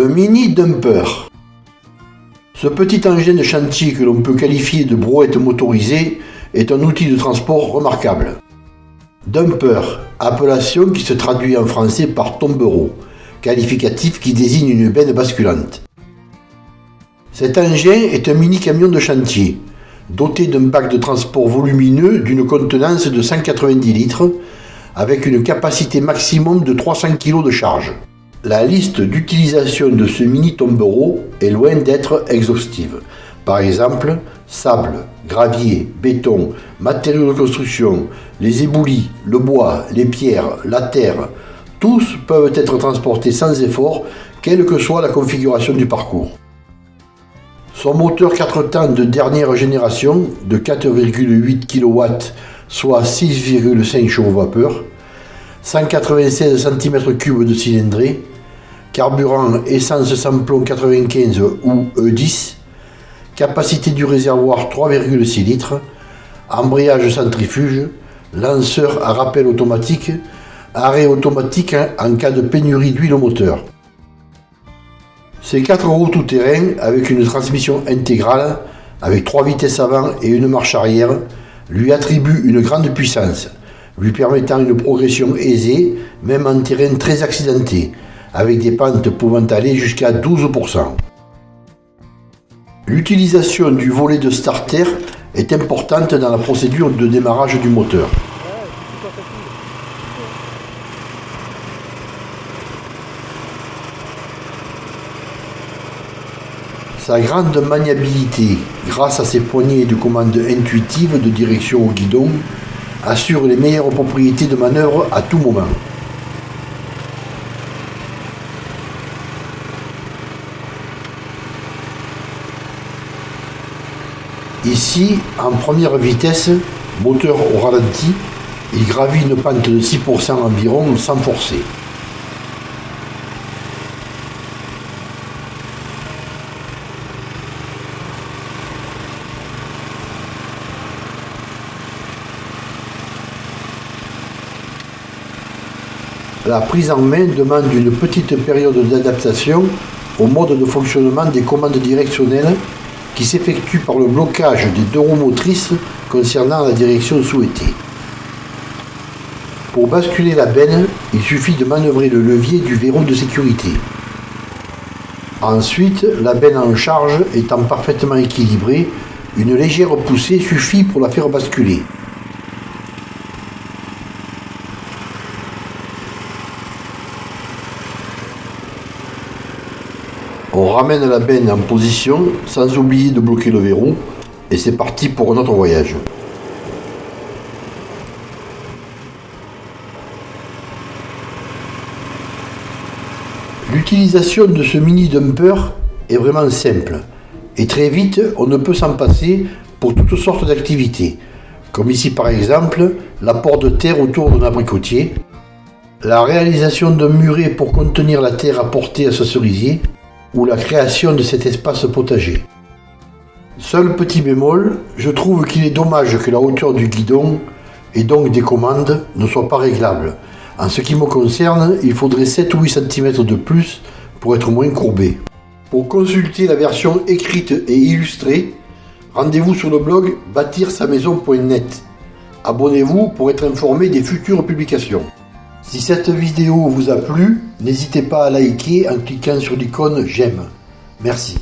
Le mini dumper. Ce petit engin de chantier que l'on peut qualifier de brouette motorisée est un outil de transport remarquable. Dumper, appellation qui se traduit en français par tombereau, qualificatif qui désigne une benne basculante. Cet engin est un mini camion de chantier, doté d'un bac de transport volumineux d'une contenance de 190 litres, avec une capacité maximum de 300 kg de charge. La liste d'utilisation de ce mini tombereau est loin d'être exhaustive. Par exemple, sable, gravier, béton, matériaux de construction, les éboulis, le bois, les pierres, la terre, tous peuvent être transportés sans effort, quelle que soit la configuration du parcours. Son moteur 4 temps de dernière génération de 4,8 kW, soit 6,5 chevaux vapeur, 196 cm3 de cylindrée, carburant essence samplon 95 ou E10, capacité du réservoir 3,6 litres, embrayage centrifuge, lanceur à rappel automatique, arrêt automatique en cas de pénurie d'huile au moteur. Ces 4 roues tout-terrain avec une transmission intégrale, avec 3 vitesses avant et une marche arrière, lui attribuent une grande puissance, lui permettant une progression aisée, même en terrain très accidenté, avec des pentes pouvant aller jusqu'à 12%. L'utilisation du volet de starter est importante dans la procédure de démarrage du moteur. Sa grande maniabilité, grâce à ses poignées de commande intuitives de direction au guidon, assure les meilleures propriétés de manœuvre à tout moment. Ici, en première vitesse, moteur au ralenti, il gravit une pente de 6% environ sans forcer. La prise en main demande une petite période d'adaptation au mode de fonctionnement des commandes directionnelles qui s'effectue par le blocage des deux roues motrices concernant la direction souhaitée. Pour basculer la benne, il suffit de manœuvrer le levier du verrou de sécurité. Ensuite, la benne en charge étant parfaitement équilibrée, une légère poussée suffit pour la faire basculer. On ramène la benne en position sans oublier de bloquer le verrou et c'est parti pour un autre voyage. L'utilisation de ce mini dumper est vraiment simple et très vite on ne peut s'en passer pour toutes sortes d'activités comme ici par exemple l'apport de terre autour d'un abricotier, la réalisation d'un muret pour contenir la terre apportée à ce cerisier ou la création de cet espace potager. Seul petit bémol, je trouve qu'il est dommage que la hauteur du guidon et donc des commandes ne soit pas réglable. En ce qui me concerne, il faudrait 7 ou 8 cm de plus pour être moins courbé. Pour consulter la version écrite et illustrée, rendez-vous sur le blog bâtir-sa-maison.net. Abonnez-vous pour être informé des futures publications. Si cette vidéo vous a plu, n'hésitez pas à liker en cliquant sur l'icône j'aime. Merci.